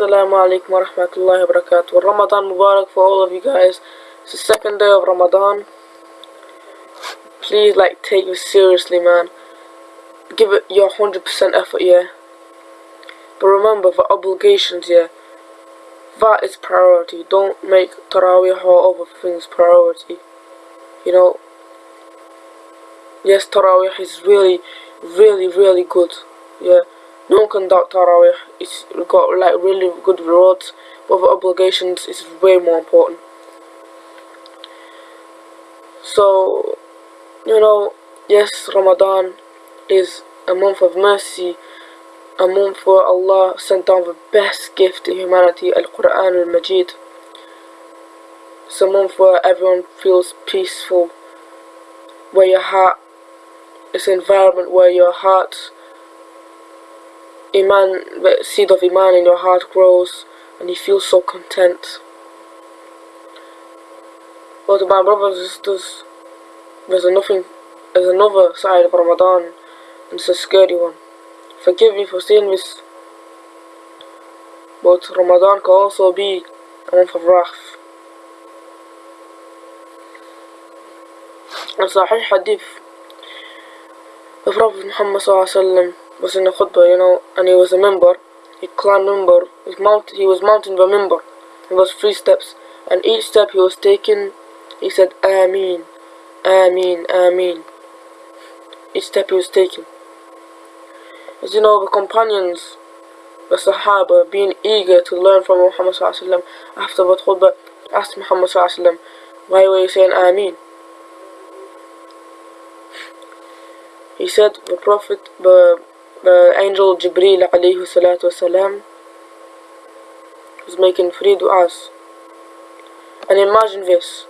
Assalamu alaikum wa. Ramadan Mubarak for all of you guys. It's the second day of Ramadan. Please, like, take it seriously, man. Give it your 100% effort, yeah. But remember, for obligations, yeah, that is priority. Don't make Taraweeh or other things priority. You know, yes, Taraweeh is really, really, really good, yeah. No one can doubt Taraweeh. It's got like really good rewards, but the obligations is way more important. So, you know, yes, Ramadan is a month of mercy, a month where Allah sent down the best gift to humanity, Al Quran al Majid. It's a month where everyone feels peaceful, where your heart, it's an environment where your heart Iman, the seed of Iman in your heart grows and you feel so content. But my brothers and sisters, there's nothing, there's another side of Ramadan and it's a scary one. Forgive me for saying this, but Ramadan can also be a month of wrath. In Sahih Hadith, the Prophet Muhammad was in a khutbah, you know, and he was a minbar. He climbed minbar. He mounted. He was mounting the minbar. It was three steps, and each step he was taking, he said, "Ameen, Ameen, Ameen." Each step he was taking. As you know, the companions, the Sahaba, being eager to learn from Muhammad sallam, after the khutbah, asked Muhammad sallam, "Why were you saying Ameen?" He said, "The Prophet, the the angel Jibreel alayhi salatu wasalam was making three du'as. And imagine this.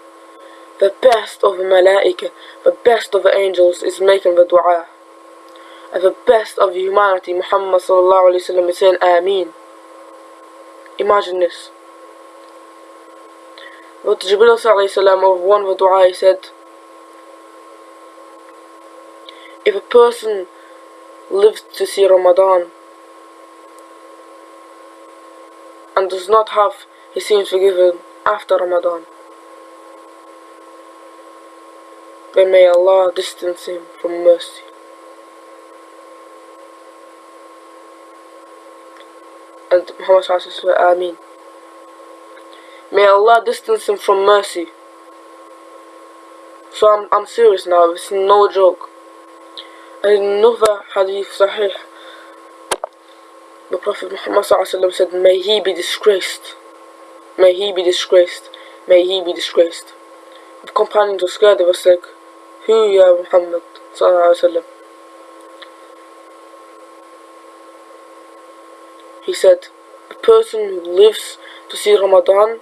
The best of the malaika, the best of the angels is making the dua. And the best of humanity, Muhammad sallallahu alayhi wasallam is saying Ameen. Imagine this. But Jibreel alayhi wasallam of one of the dua he said, if a person lives to see Ramadan and does not have his sins forgiven after Ramadan, then may Allah distance him from mercy. And Muhammad said, Ameen. May Allah distance him from mercy. So I'm, I'm serious now, it's no joke. Another hadith sahih. The Prophet Muhammad said, May he be disgraced. May he be disgraced. May he be disgraced. The companions were scared. They were like, Who, Ya Muhammad? He said, The person who lives to see Ramadan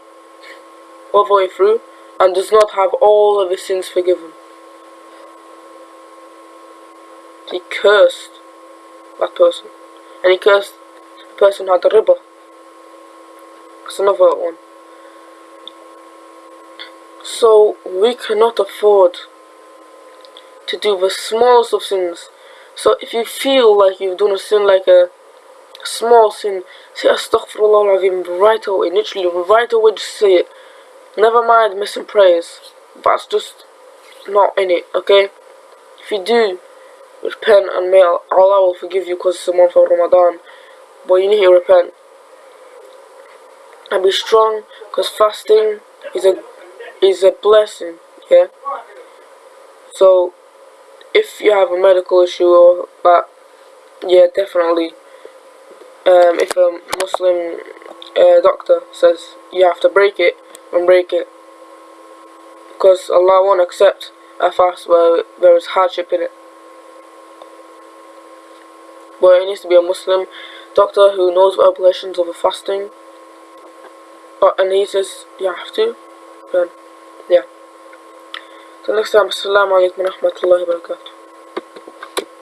all the way through and does not have all of his sins forgiven. He cursed that person. And he cursed the person who had the riba. That's another one. So we cannot afford to do the smallest of sins. So if you feel like you've done a sin like a small sin, say astaghfirullah al-azim right away, literally right away just say it. Never mind missing prayers. That's just not in it, okay? If you do repent and may Allah will forgive you because it's a month of Ramadan. But you need to repent. And be strong because fasting is a is a blessing, yeah? So if you have a medical issue or that yeah definitely um, if a Muslim uh, doctor says you have to break it, then break it. Because Allah won't accept a fast where there is hardship in it but it needs to be a Muslim doctor who knows the obligations of a fasting. Uh, and he says you have to, then yeah. So next time, Assalamu alaikum wa rahmatullahi wa barakatuh.